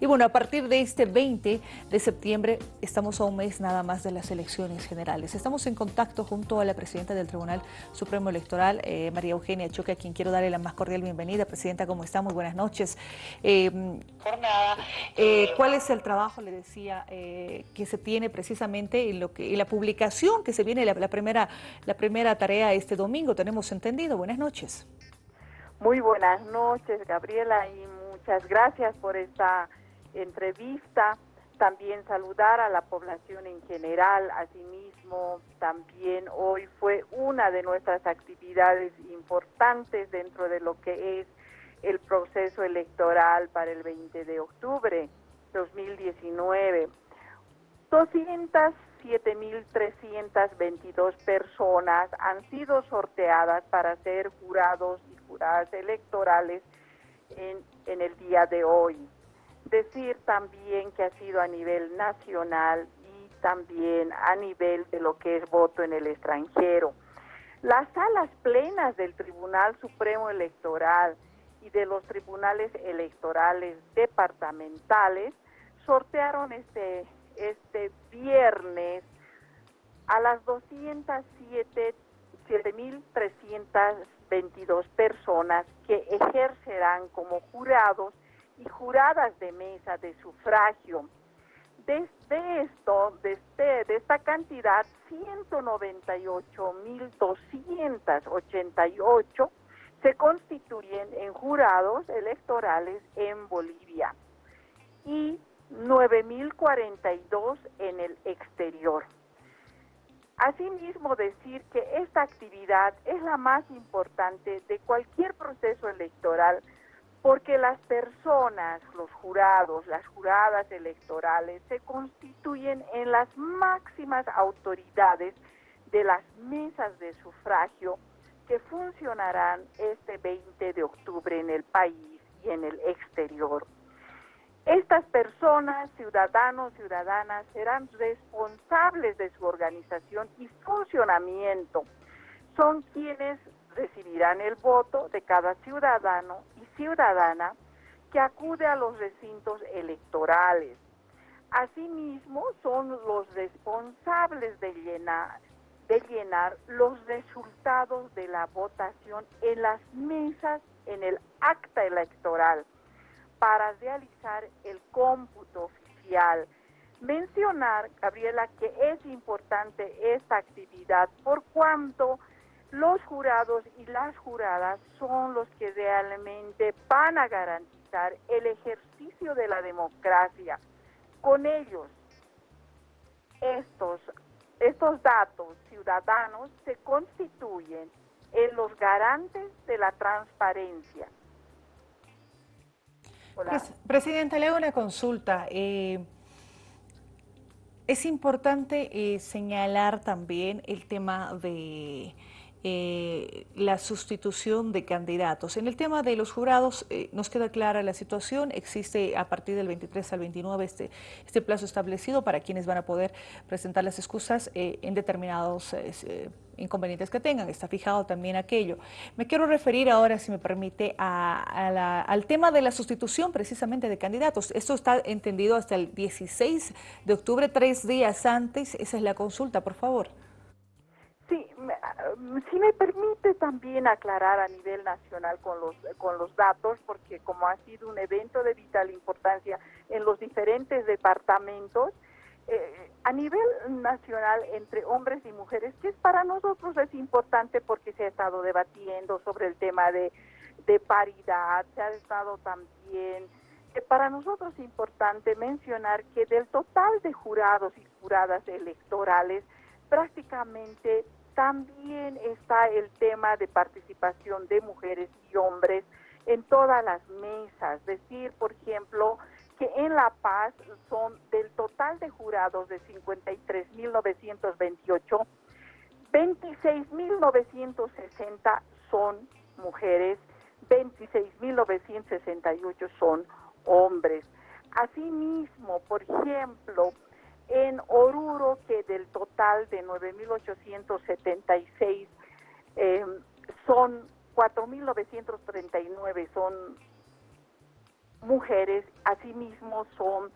Y bueno, a partir de este 20 de septiembre estamos a un mes nada más de las elecciones generales. Estamos en contacto junto a la presidenta del Tribunal Supremo Electoral, eh, María Eugenia Choque, a quien quiero darle la más cordial bienvenida. Presidenta, ¿cómo está? Muy buenas noches. Eh, jornada. Eh, ¿Cuál es el trabajo, le decía, eh, que se tiene precisamente en, lo que, la publicación que se viene, la, la, primera, la primera tarea este domingo? Tenemos entendido. Buenas noches. Muy buenas noches, Gabriela, y muchas gracias por esta entrevista, también saludar a la población en general, asimismo también hoy fue una de nuestras actividades importantes dentro de lo que es el proceso electoral para el 20 de octubre 2019. 207.322 personas han sido sorteadas para ser jurados y juradas electorales en, en el día de hoy. Decir también que ha sido a nivel nacional y también a nivel de lo que es voto en el extranjero. Las salas plenas del Tribunal Supremo Electoral y de los tribunales electorales departamentales sortearon este, este viernes a las 207.322 personas que ejercerán como jurados y juradas de mesa de sufragio. Desde esto, de, este, de esta cantidad, 198.288 se constituyen en jurados electorales en Bolivia y 9.042 en el exterior. Asimismo, decir que esta actividad es la más importante de cualquier proceso electoral porque las personas, los jurados, las juradas electorales se constituyen en las máximas autoridades de las mesas de sufragio que funcionarán este 20 de octubre en el país y en el exterior. Estas personas, ciudadanos, ciudadanas, serán responsables de su organización y funcionamiento. Son quienes recibirán el voto de cada ciudadano ciudadana que acude a los recintos electorales. Asimismo, son los responsables de llenar, de llenar los resultados de la votación en las mesas, en el acta electoral, para realizar el cómputo oficial. Mencionar, Gabriela, que es importante esta actividad por cuanto los jurados y las juradas son los que realmente van a garantizar el ejercicio de la democracia. Con ellos, estos, estos datos ciudadanos se constituyen en los garantes de la transparencia. Presidenta, le hago una consulta. Eh, es importante eh, señalar también el tema de eh, la sustitución de candidatos. En el tema de los jurados eh, nos queda clara la situación, existe a partir del 23 al 29 este, este plazo establecido para quienes van a poder presentar las excusas eh, en determinados inconvenientes que tengan, está fijado también aquello. Me quiero referir ahora, si me permite, al tema de la sustitución precisamente de candidatos. Esto está entendido hasta el 16 de octubre, tres días antes, esa es la consulta, por favor. Sí, si me permite también aclarar a nivel nacional con los, con los datos, porque como ha sido un evento de vital importancia en los diferentes departamentos, eh, a nivel nacional entre hombres y mujeres, que es para nosotros es importante porque se ha estado debatiendo sobre el tema de, de paridad, se ha estado también, eh, para nosotros es importante mencionar que del total de jurados y juradas electorales, prácticamente también está el tema de participación de mujeres y hombres en todas las mesas. Decir, por ejemplo, que en La Paz son del total de jurados de 53.928, 26.960 son mujeres, 26.968 son hombres. Asimismo, por ejemplo, en Oruro, que del total de 9.876 eh, son 4.939 son mujeres, asimismo son,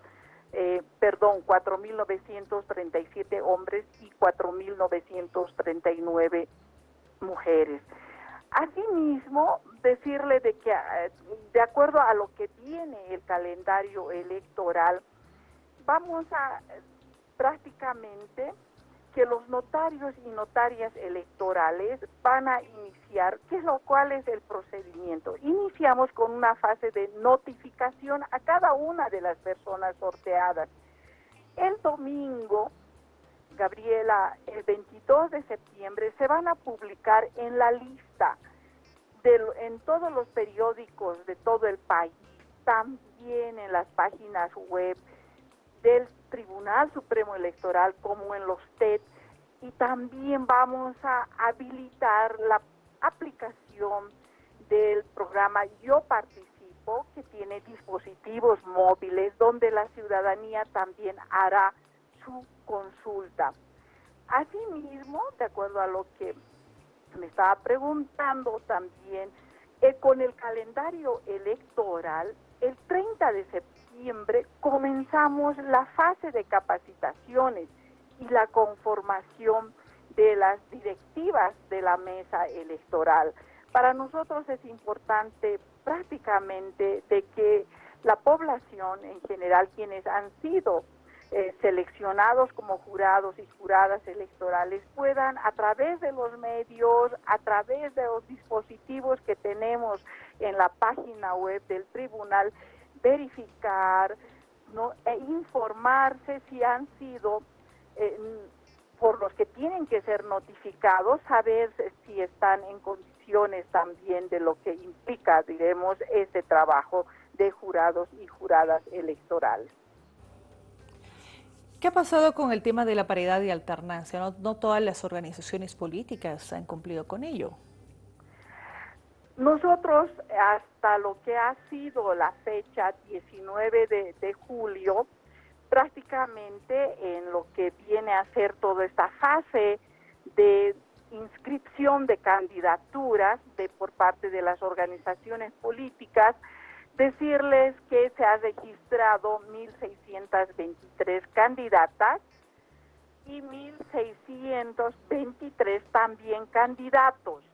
eh, perdón, 4.937 hombres y 4.939 mujeres. Asimismo, decirle de que eh, de acuerdo a lo que tiene el calendario electoral, vamos a prácticamente que los notarios y notarias electorales van a iniciar, ¿qué es lo cual es el procedimiento? Iniciamos con una fase de notificación a cada una de las personas sorteadas. El domingo Gabriela, el 22 de septiembre se van a publicar en la lista de, en todos los periódicos de todo el país, también en las páginas web del Tribunal Supremo Electoral como en los TED y también vamos a habilitar la aplicación del programa Yo Participo que tiene dispositivos móviles donde la ciudadanía también hará su consulta. Asimismo, de acuerdo a lo que me estaba preguntando también, eh, con el calendario electoral, el 30 de septiembre comenzamos la fase de capacitaciones y la conformación de las directivas de la mesa electoral. Para nosotros es importante prácticamente de que la población en general, quienes han sido eh, seleccionados como jurados y juradas electorales puedan a través de los medios, a través de los dispositivos que tenemos en la página web del tribunal, verificar ¿no? e informarse si han sido eh, por los que tienen que ser notificados, saber si están en condiciones también de lo que implica, diremos, ese trabajo de jurados y juradas electorales. ¿Qué ha pasado con el tema de la paridad y alternancia? No, todas las organizaciones políticas han cumplido con ello. Nosotros, hasta lo que ha sido la fecha 19 de, julio, prácticamente en lo que viene a ser toda esta fase de inscripción de candidaturas de por parte de las organizaciones políticas, decirles que se ha registrado 1.623 candidatas y 1.623 también candidatos.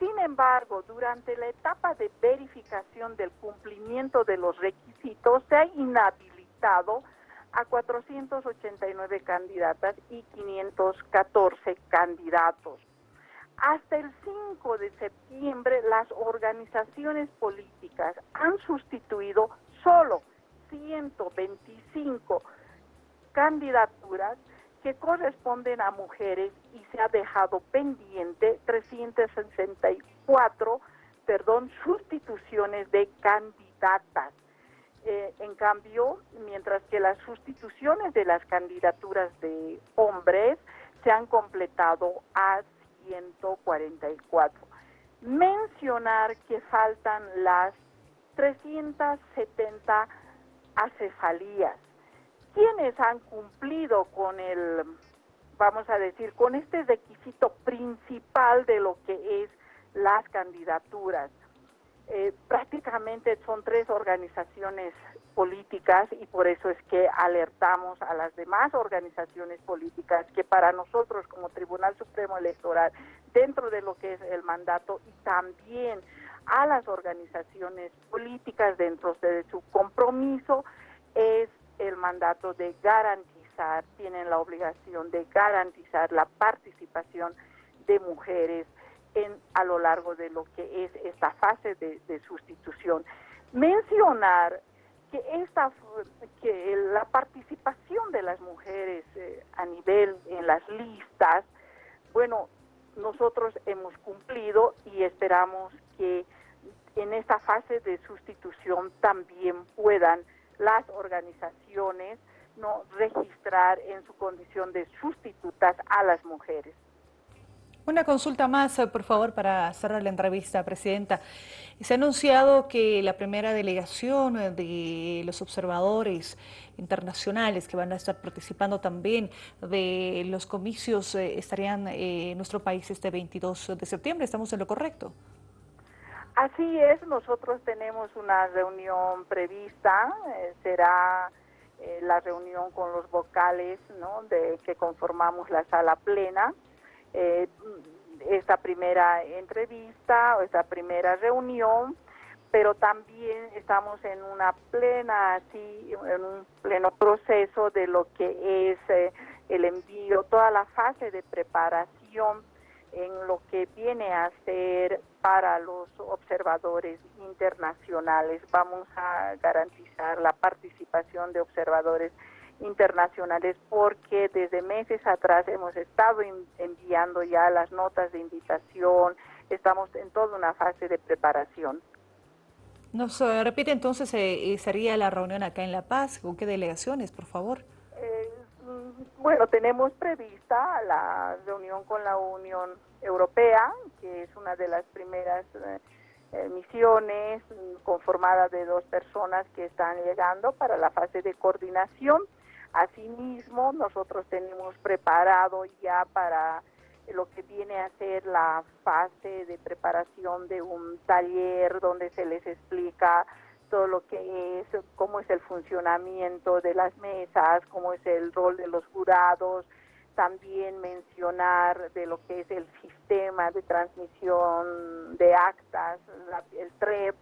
Sin embargo, durante la etapa de verificación del cumplimiento de los requisitos, se ha inhabilitado a 489 candidatas y 514 candidatos. Hasta el 5 de septiembre las organizaciones políticas han sustituido solo 125 candidaturas que corresponden a mujeres y se ha dejado pendiente 364, perdón, sustituciones de candidatas. Eh, en cambio, mientras que las sustituciones de las candidaturas de hombres se han completado a 144. Mencionar que faltan las 370 acefalías. ¿Quiénes han cumplido con el, vamos a decir, con este requisito principal de lo que es las candidaturas? Eh, prácticamente son tres organizaciones políticas y por eso es que alertamos a las demás organizaciones políticas que para nosotros como Tribunal Supremo Electoral, dentro de lo que es el mandato y también a las organizaciones políticas dentro de su compromiso, es el mandato de garantizar, tienen la obligación de garantizar la participación de mujeres en, a lo largo de lo que es esta fase de, sustitución. Mencionar que esta que la participación de las mujeres eh, a nivel en las listas, bueno, nosotros hemos cumplido y esperamos que en esta fase de sustitución también puedan las organizaciones no registrar en su condición de sustitutas a las mujeres. Una consulta más, eh, por favor, para cerrar la entrevista, Presidenta. Se ha anunciado que la primera delegación eh, de los observadores internacionales que van a estar participando también de los comicios eh, estarían en nuestro país este 22 de septiembre. ¿Estamos en lo correcto? Así es, nosotros tenemos una reunión prevista, eh, será eh, la reunión con los vocales ¿no? de que conformamos la sala plena. Eh, esta primera entrevista o esta primera reunión, pero también estamos en una plena, así, en un pleno proceso de lo que es eh, el envío, toda la fase de preparación en lo que viene a ser para los observadores internacionales. Vamos a garantizar la participación de observadores internacionales porque desde meses atrás hemos estado enviando ya las notas de invitación, estamos en toda una fase de preparación. Nos eh, repite entonces, eh, sería la reunión acá en La Paz, ¿con qué delegaciones, por favor? Bueno, tenemos prevista la reunión con la Unión Europea, que es una de las primeras eh, eh, misiones conformada de dos personas que están llegando para la fase de coordinación. Asimismo, nosotros tenemos preparado ya para lo que viene a ser la fase de preparación de un taller donde se les explica todo lo que es, cómo es el funcionamiento de las mesas, cómo es el rol de los jurados, también mencionar de lo que es el sistema de transmisión de actas, el TREP,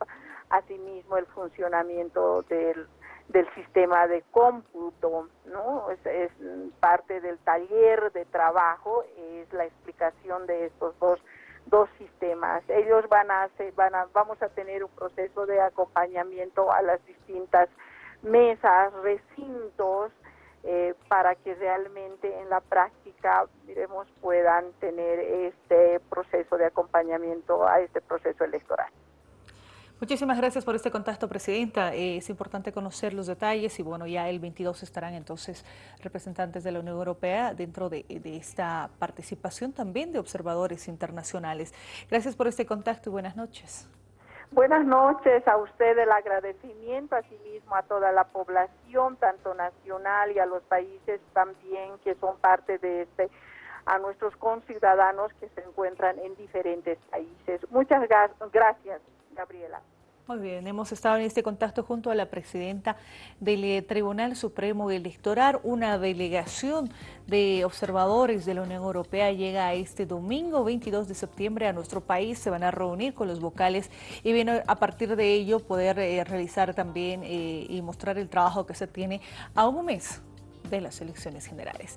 asimismo el funcionamiento del, del sistema de cómputo, ¿no? Es, parte del taller de trabajo, es la explicación de estos dos dos sistemas. Ellos van a hacer, van a, vamos a tener un proceso de acompañamiento a las distintas mesas, recintos, eh, para que realmente en la práctica, diremos, puedan tener este proceso de acompañamiento a este proceso electoral. Muchísimas gracias por este contacto, Presidenta. Es importante conocer los detalles y bueno, ya el 22 estarán entonces representantes de la Unión Europea dentro de, esta participación también de observadores internacionales. Gracias por este contacto y buenas noches. Buenas noches a usted, el agradecimiento, asimismo a toda la población, tanto nacional y a los países también que son parte de este, a nuestros conciudadanos que se encuentran en diferentes países. Muchas gracias. Gabriela. Muy bien, hemos estado en este contacto junto a la presidenta del eh, Tribunal Supremo Electoral. Una delegación de observadores de la Unión Europea llega este domingo 22 de septiembre a nuestro país. Se van a reunir con los vocales y viene a partir de ello poder eh, realizar también eh, y mostrar el trabajo que se tiene a un mes de las elecciones generales.